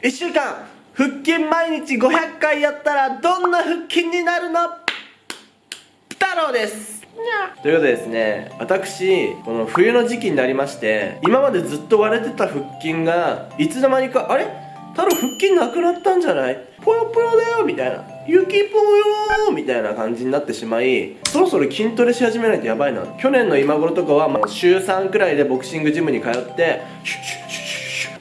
1週間腹筋毎日500回やったらどんな腹筋になるの？太郎です。ということでですね私この冬の時期になりまして今までずっと割れてた腹筋がいつの間にかあれ？太郎腹筋なくなったんじゃない？ぽよぽよだよみたいな。雪ぽよみたいな感じになってしまいそろそろ筋トレし始めないとやばいな。去年の今頃とかはまあ週3くらいでボクシングジムに通ってシュッシュッシュッ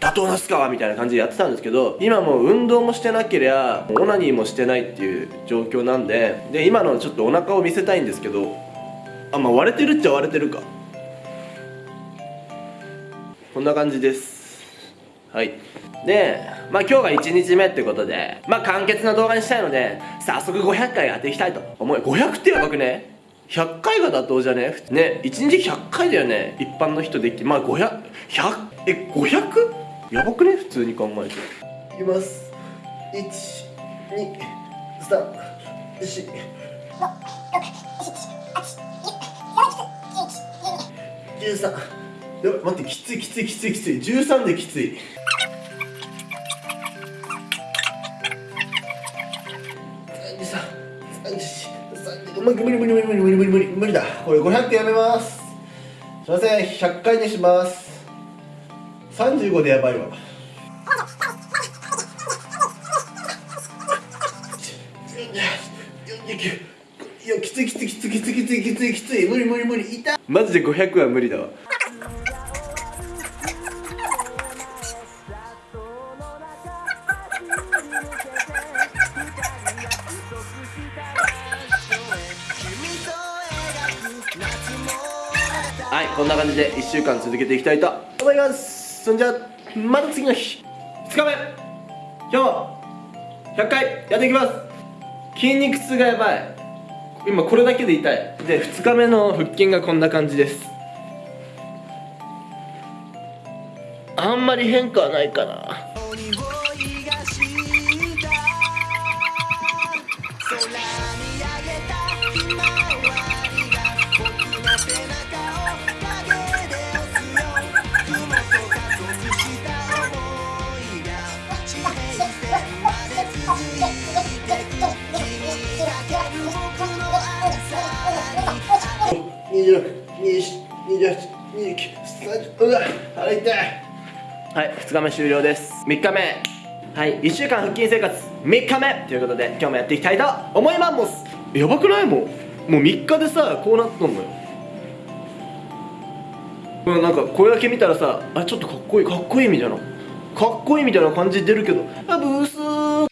打倒那須川みたいな感じでやってたんですけど今もう運動もしてなけりゃオナニーもしてないっていう状況なんでで今のちょっとお腹を見せたいんですけどあまあ割れてるっちゃ割れてるか。こんな感じです。はい。でまあ今日が1日目ってことでまあ簡潔な動画にしたいので早速500回やっていきたいと。思う500ってやばくね？100回が妥当じゃね？ね1日100回だよね？一般の人できまあ500100え 500? やばくね？普通に考えて。いきます。123456713やばい待ってきついきついきついきつい。13できつい。無理無理無理無理無理無理無理無理無理だ。これ500やめます。すいません。100回にします。35でやばいわ。いやきついきついきついきついきついきついきつい無理無理無理痛い。マジで500は無理だわ。はいこんな感じで1週間続けていきたいと思います。そんじゃまた次の日2日目。今日100回やっていきます。筋肉痛がやばい。今これだけで痛い。で2日目の腹筋がこんな感じです。あんまり変化はないかな。はい2日目終了です。3日目。はい。1週間腹筋生活。3日目。ということで今日もやっていきたいと思います。やばくない？もう。もう3日でさこうなったのよ。うんなんかこれだけ見たらさあちょっとかっこいいかっこいいみたいなかっこいいみたいな感じ出るけど。あブースー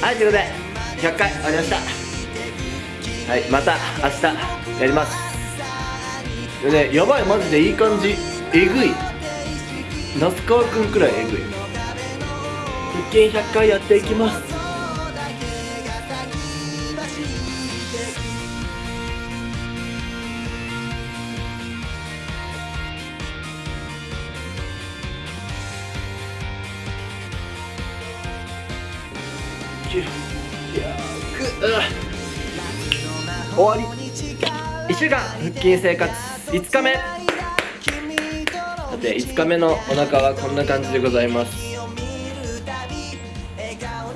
はいということで100回終わりました。はいまた明日やります。でねやばいマジでいい感じ。えぐい。那須川くんくらいえぐい。腹筋100回やっていきます。終わり1週間腹筋生活5日目さて5日目のお腹はこんな感じでございます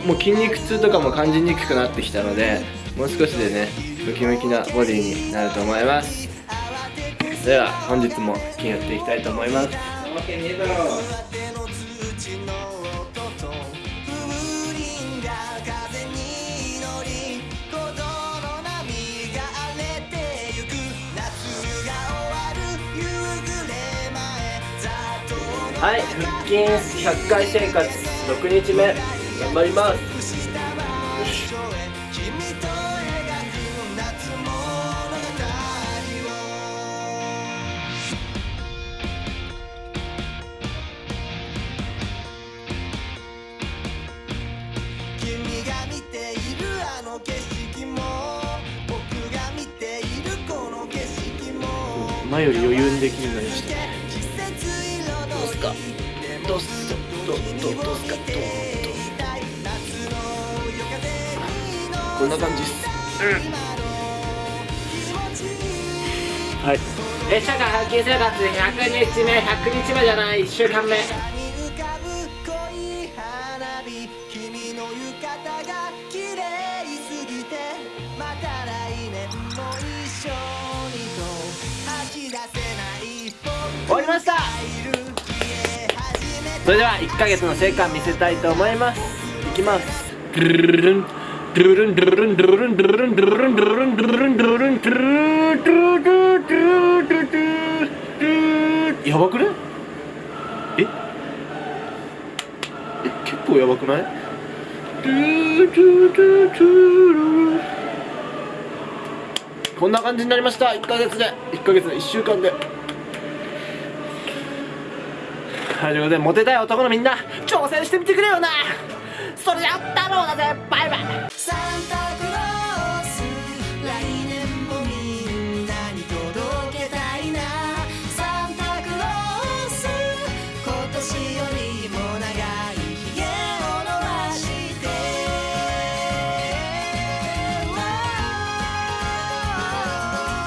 もう筋肉痛とかも感じにくくなってきたのでもう少しでねムキムキなボディになると思いますでは本日も腹筋やっていきたいと思いますはい腹筋100回生活6日目頑張ります。君が見ているあの景色も僕が見ているこの景色も。前より余裕にできるようになりましたどうですかどうこんな感じっすうんはい列車が発見生活100日目100日目じゃない1週間目それでは1ヶ月の成果見せたいと思います。いきます。ドゥルルンドゥルンドゥルンドゥルンドゥルンドゥルンドゥルンドゥルンドゥルンドゥルドゥルドゥルンドゥルルンやばくね？え？え結構やばくない？こんな感じになりました。1ヶ月で。1ヶ月で1週間で。はいということでモテたい男のみんな挑戦してみてくれよな。それじゃあ太郎だぜバイバイ。